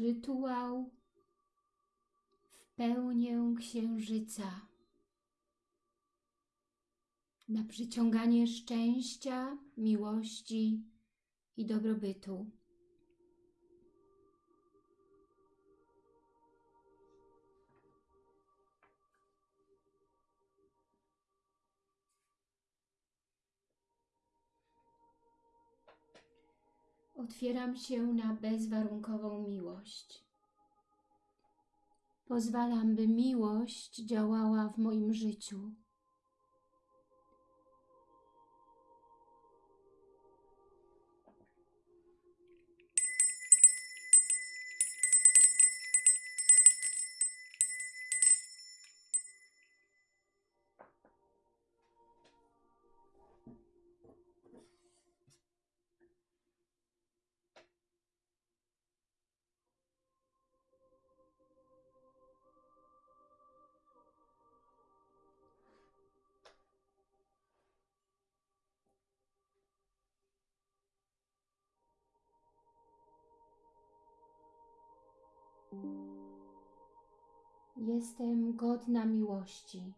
Rytuał w pełnię księżyca na przyciąganie szczęścia, miłości i dobrobytu. Otwieram się na bezwarunkową miłość. Pozwalam, by miłość działała w moim życiu. Jestem godna miłości.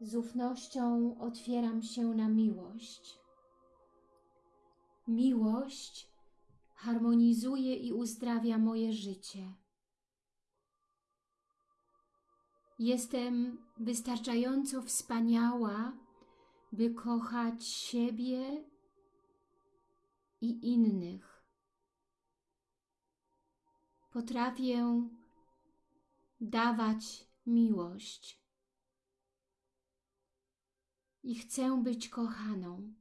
Z ufnością otwieram się na miłość. Miłość harmonizuje i uzdrawia moje życie. Jestem wystarczająco wspaniała, by kochać siebie i innych. Potrafię dawać miłość i chcę być kochaną.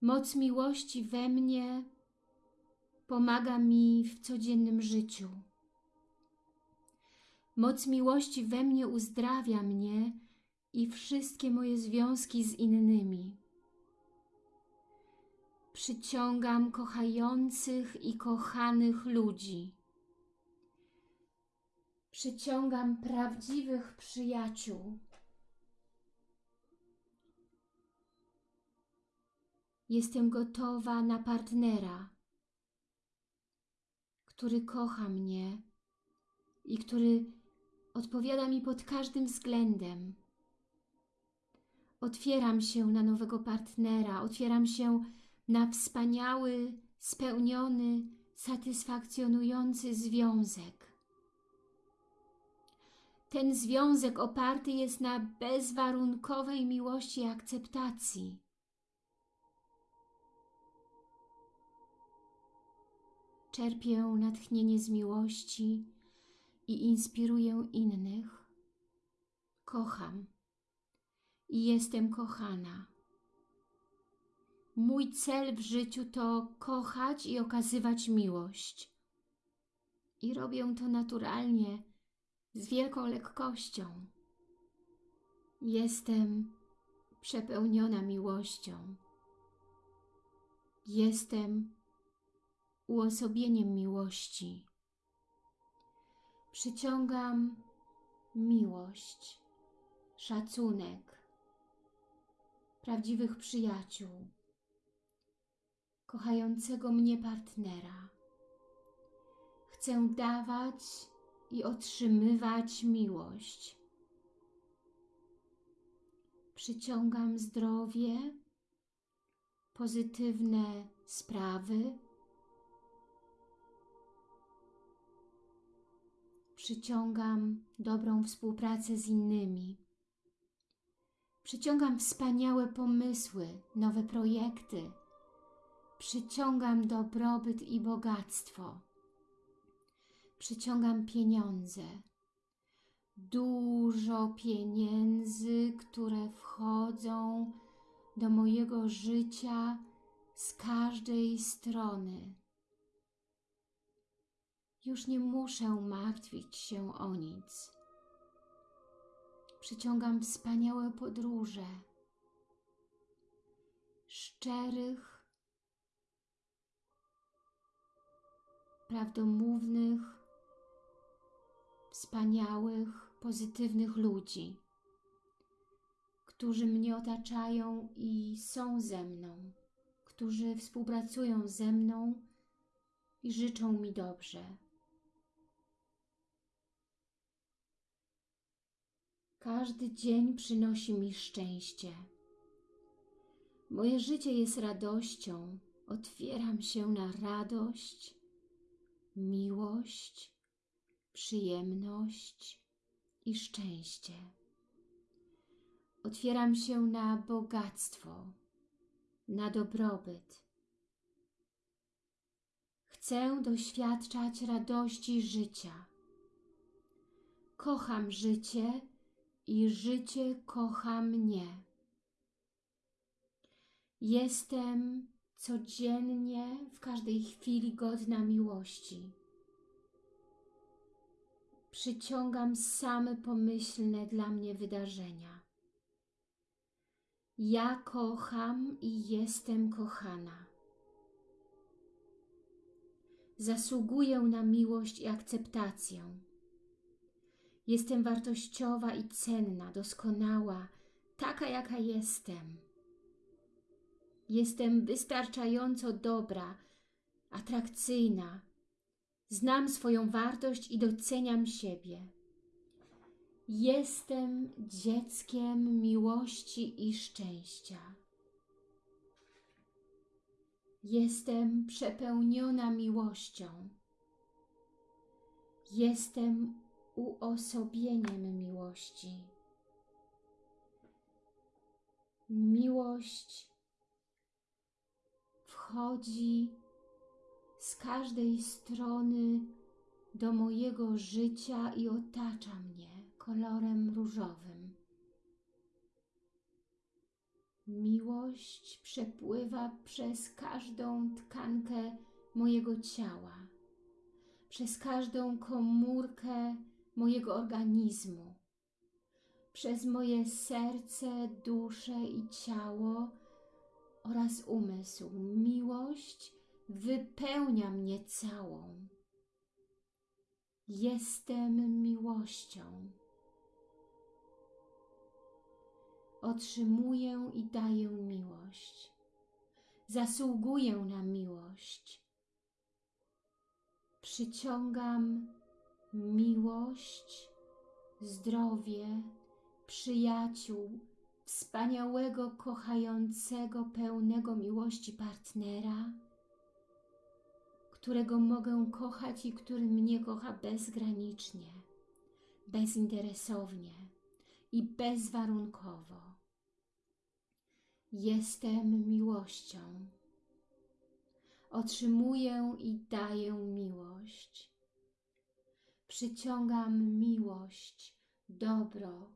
Moc miłości we mnie pomaga mi w codziennym życiu. Moc miłości we mnie uzdrawia mnie i wszystkie moje związki z innymi. Przyciągam kochających i kochanych ludzi. Przyciągam prawdziwych przyjaciół. Jestem gotowa na partnera, który kocha mnie i który odpowiada mi pod każdym względem. Otwieram się na nowego partnera, otwieram się na wspaniały, spełniony, satysfakcjonujący związek. Ten związek oparty jest na bezwarunkowej miłości i akceptacji. Czerpię natchnienie z miłości i inspiruję innych. Kocham i jestem kochana. Mój cel w życiu to kochać i okazywać miłość. I robię to naturalnie, z wielką lekkością. Jestem przepełniona miłością. Jestem uosobieniem miłości. Przyciągam miłość, szacunek, prawdziwych przyjaciół, kochającego mnie partnera. Chcę dawać i otrzymywać miłość. Przyciągam zdrowie, pozytywne sprawy, przyciągam dobrą współpracę z innymi. Przyciągam wspaniałe pomysły, nowe projekty. Przyciągam dobrobyt i bogactwo. Przyciągam pieniądze. Dużo pieniędzy, które wchodzą do mojego życia z każdej strony. Już nie muszę martwić się o nic. Przyciągam wspaniałe podróże, szczerych, prawdomównych, wspaniałych, pozytywnych ludzi, którzy mnie otaczają i są ze mną, którzy współpracują ze mną i życzą mi dobrze. Każdy dzień przynosi mi szczęście. Moje życie jest radością. Otwieram się na radość, miłość, przyjemność i szczęście. Otwieram się na bogactwo, na dobrobyt. Chcę doświadczać radości życia. Kocham życie i życie kocha mnie. Jestem codziennie, w każdej chwili godna miłości. Przyciągam same pomyślne dla mnie wydarzenia. Ja kocham i jestem kochana. Zasługuję na miłość i akceptację. Jestem wartościowa i cenna, doskonała, taka jaka jestem. Jestem wystarczająco dobra, atrakcyjna. Znam swoją wartość i doceniam siebie. Jestem dzieckiem miłości i szczęścia. Jestem przepełniona miłością. Jestem uosobieniem miłości. Miłość wchodzi z każdej strony do mojego życia i otacza mnie kolorem różowym. Miłość przepływa przez każdą tkankę mojego ciała, przez każdą komórkę mojego organizmu, przez moje serce, duszę i ciało oraz umysł. Miłość wypełnia mnie całą. Jestem miłością. Otrzymuję i daję miłość. Zasługuję na miłość. Przyciągam miłość, zdrowie, przyjaciół, wspaniałego, kochającego, pełnego miłości partnera, którego mogę kochać i który mnie kocha bezgranicznie, bezinteresownie i bezwarunkowo. Jestem miłością. Otrzymuję i daję miłość. Przyciągam miłość, dobro,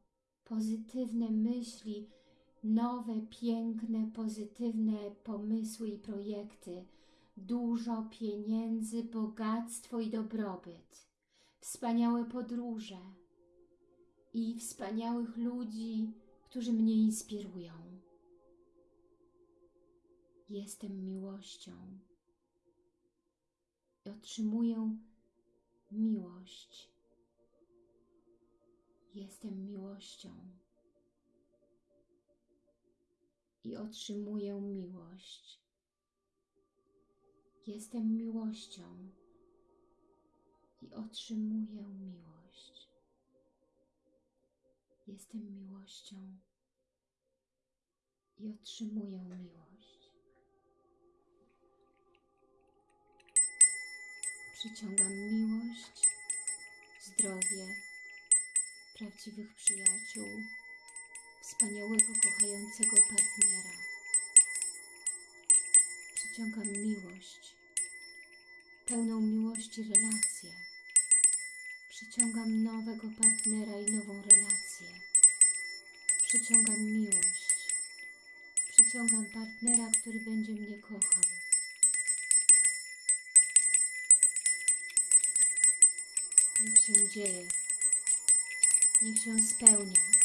pozytywne myśli, nowe, piękne, pozytywne pomysły i projekty, dużo pieniędzy, bogactwo i dobrobyt, wspaniałe podróże i wspaniałych ludzi, którzy mnie inspirują. Jestem miłością i otrzymuję miłość. Jestem miłością i otrzymuję miłość. Jestem miłością i otrzymuję miłość. Jestem miłością i otrzymuję miłość. Przyciągam miłość, zdrowie, prawdziwych przyjaciół, wspaniałego, kochającego partnera. Przyciągam miłość, pełną miłości relację. Przyciągam nowego partnera i nową relację. Przyciągam miłość. Przyciągam partnera, który będzie mnie kochał. Niech się dzieje. Niech się spełnia.